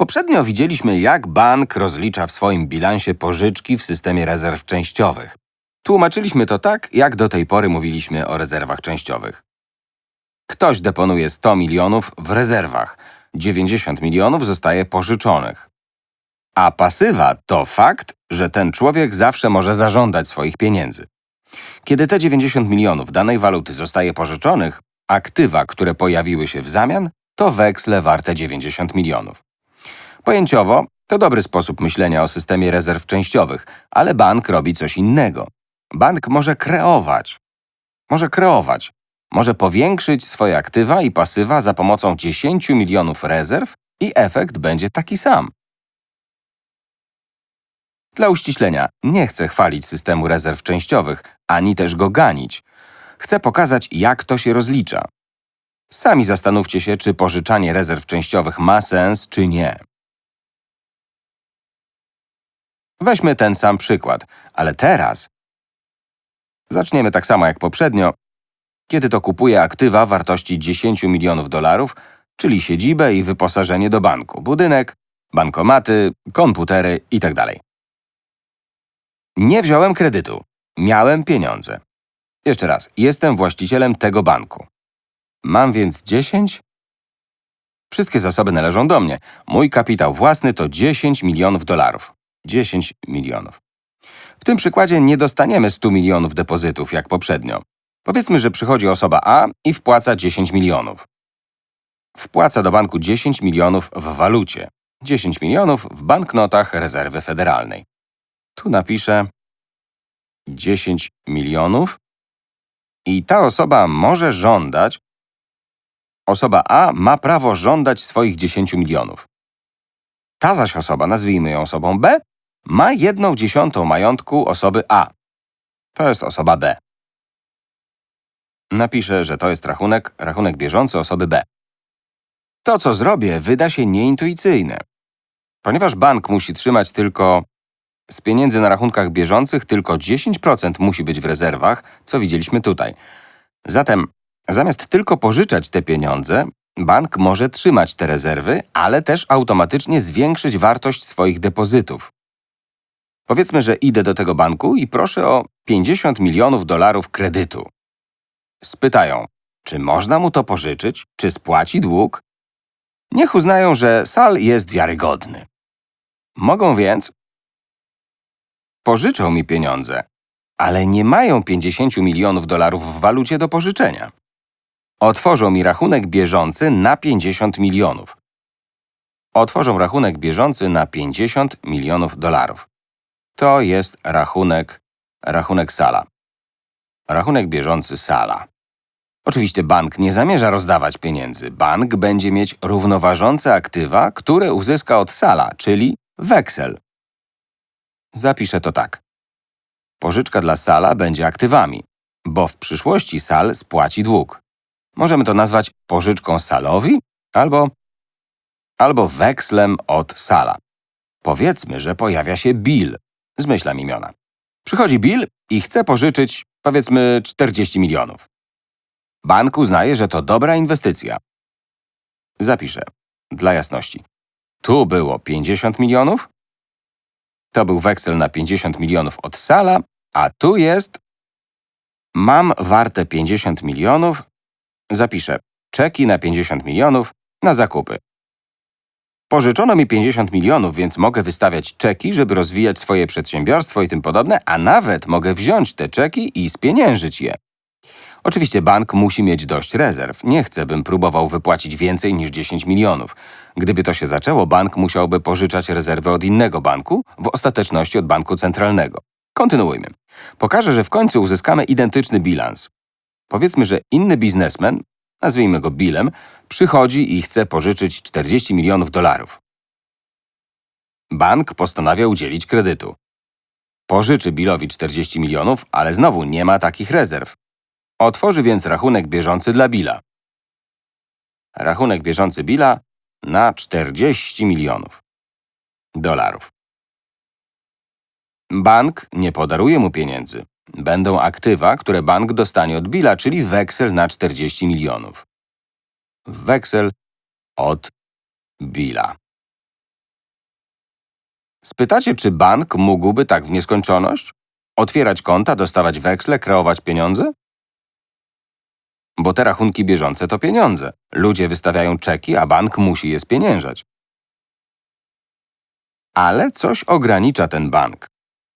Poprzednio widzieliśmy, jak bank rozlicza w swoim bilansie pożyczki w systemie rezerw częściowych. Tłumaczyliśmy to tak, jak do tej pory mówiliśmy o rezerwach częściowych. Ktoś deponuje 100 milionów w rezerwach, 90 milionów zostaje pożyczonych. A pasywa to fakt, że ten człowiek zawsze może zażądać swoich pieniędzy. Kiedy te 90 milionów danej waluty zostaje pożyczonych, aktywa, które pojawiły się w zamian, to weksle warte 90 milionów. Pojęciowo to dobry sposób myślenia o systemie rezerw częściowych, ale bank robi coś innego. Bank może kreować. Może kreować. Może powiększyć swoje aktywa i pasywa za pomocą 10 milionów rezerw i efekt będzie taki sam. Dla uściślenia, nie chcę chwalić systemu rezerw częściowych, ani też go ganić. Chcę pokazać, jak to się rozlicza. Sami zastanówcie się, czy pożyczanie rezerw częściowych ma sens, czy nie. Weźmy ten sam przykład, ale teraz zaczniemy tak samo jak poprzednio, kiedy to kupuję aktywa wartości 10 milionów dolarów, czyli siedzibę i wyposażenie do banku, budynek, bankomaty, komputery itd. Nie wziąłem kredytu. Miałem pieniądze. Jeszcze raz, jestem właścicielem tego banku. Mam więc 10? Wszystkie zasoby należą do mnie. Mój kapitał własny to 10 milionów dolarów. 10 milionów. W tym przykładzie nie dostaniemy 100 milionów depozytów jak poprzednio. Powiedzmy, że przychodzi osoba A i wpłaca 10 milionów. Wpłaca do banku 10 milionów w walucie. 10 milionów w banknotach rezerwy federalnej. Tu napiszę 10 milionów i ta osoba może żądać, osoba A ma prawo żądać swoich 10 milionów. Ta zaś osoba, nazwijmy ją osobą B, ma jedną dziesiątą majątku osoby A. To jest osoba B. Napiszę, że to jest rachunek, rachunek bieżący osoby B. To, co zrobię, wyda się nieintuicyjne. Ponieważ bank musi trzymać tylko z pieniędzy na rachunkach bieżących tylko 10% musi być w rezerwach, co widzieliśmy tutaj. Zatem zamiast tylko pożyczać te pieniądze, bank może trzymać te rezerwy, ale też automatycznie zwiększyć wartość swoich depozytów. Powiedzmy, że idę do tego banku i proszę o 50 milionów dolarów kredytu. Spytają, czy można mu to pożyczyć, czy spłaci dług? Niech uznają, że Sal jest wiarygodny. Mogą więc pożyczą mi pieniądze, ale nie mają 50 milionów dolarów w walucie do pożyczenia. Otworzą mi rachunek bieżący na 50 milionów. Otworzą rachunek bieżący na 50 milionów dolarów. To jest rachunek, rachunek Sala. Rachunek bieżący Sala. Oczywiście bank nie zamierza rozdawać pieniędzy. Bank będzie mieć równoważące aktywa, które uzyska od Sala, czyli weksel. Zapiszę to tak. Pożyczka dla Sala będzie aktywami, bo w przyszłości Sal spłaci dług. Możemy to nazwać pożyczką Salowi albo, albo wekslem od Sala. Powiedzmy, że pojawia się Bill. Zmyślam imiona. Przychodzi Bill i chce pożyczyć, powiedzmy, 40 milionów. Bank uznaje, że to dobra inwestycja. Zapiszę, dla jasności. Tu było 50 milionów, to był weksel na 50 milionów od Sala, a tu jest… Mam warte 50 milionów. Zapiszę czeki na 50 milionów na zakupy. Pożyczono mi 50 milionów, więc mogę wystawiać czeki, żeby rozwijać swoje przedsiębiorstwo i tym podobne, a nawet mogę wziąć te czeki i spieniężyć je. Oczywiście bank musi mieć dość rezerw. Nie chcę, bym próbował wypłacić więcej niż 10 milionów. Gdyby to się zaczęło, bank musiałby pożyczać rezerwy od innego banku, w ostateczności od banku centralnego. Kontynuujmy. Pokażę, że w końcu uzyskamy identyczny bilans. Powiedzmy, że inny biznesmen, nazwijmy go Billem, przychodzi i chce pożyczyć 40 milionów dolarów. Bank postanawia udzielić kredytu. Pożyczy Billowi 40 milionów, ale znowu nie ma takich rezerw. Otworzy więc rachunek bieżący dla Billa. Rachunek bieżący Billa na 40 milionów dolarów. Bank nie podaruje mu pieniędzy. Będą aktywa, które bank dostanie od Billa, czyli weksel na 40 milionów. Weksel od Billa. Spytacie, czy bank mógłby tak w nieskończoność? Otwierać konta, dostawać weksle, kreować pieniądze? Bo te rachunki bieżące to pieniądze. Ludzie wystawiają czeki, a bank musi je spieniężać. Ale coś ogranicza ten bank.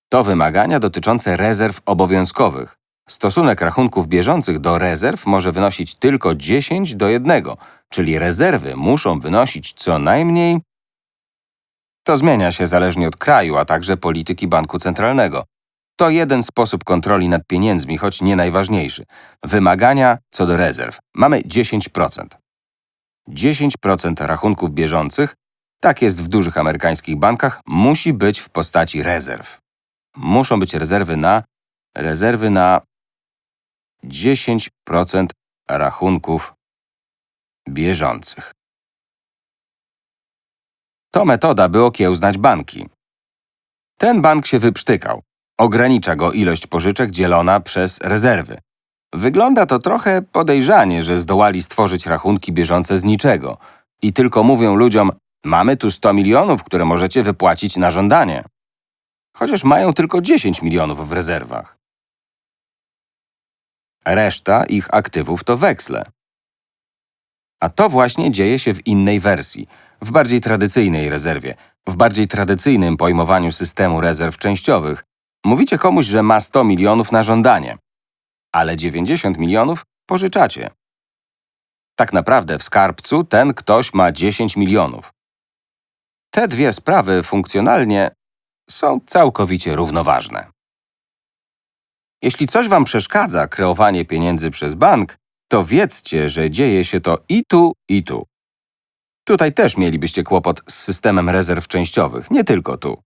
To wymagania dotyczące rezerw obowiązkowych. Stosunek rachunków bieżących do rezerw może wynosić tylko 10 do 1, czyli rezerwy muszą wynosić co najmniej. To zmienia się zależnie od kraju, a także polityki banku centralnego. To jeden sposób kontroli nad pieniędzmi, choć nie najważniejszy. Wymagania co do rezerw. Mamy 10%. 10% rachunków bieżących, tak jest w dużych amerykańskich bankach, musi być w postaci rezerw. Muszą być rezerwy na rezerwy na 10% rachunków bieżących. To metoda, by okiełznać banki. Ten bank się wyprztykał. Ogranicza go ilość pożyczek dzielona przez rezerwy. Wygląda to trochę podejrzanie, że zdołali stworzyć rachunki bieżące z niczego i tylko mówią ludziom, mamy tu 100 milionów, które możecie wypłacić na żądanie. Chociaż mają tylko 10 milionów w rezerwach. Reszta ich aktywów to weksle. A to właśnie dzieje się w innej wersji, w bardziej tradycyjnej rezerwie, w bardziej tradycyjnym pojmowaniu systemu rezerw częściowych. Mówicie komuś, że ma 100 milionów na żądanie, ale 90 milionów pożyczacie. Tak naprawdę w skarbcu ten ktoś ma 10 milionów. Te dwie sprawy funkcjonalnie są całkowicie równoważne. Jeśli coś Wam przeszkadza kreowanie pieniędzy przez bank, to wiedzcie, że dzieje się to i tu, i tu. Tutaj też mielibyście kłopot z systemem rezerw częściowych, nie tylko tu.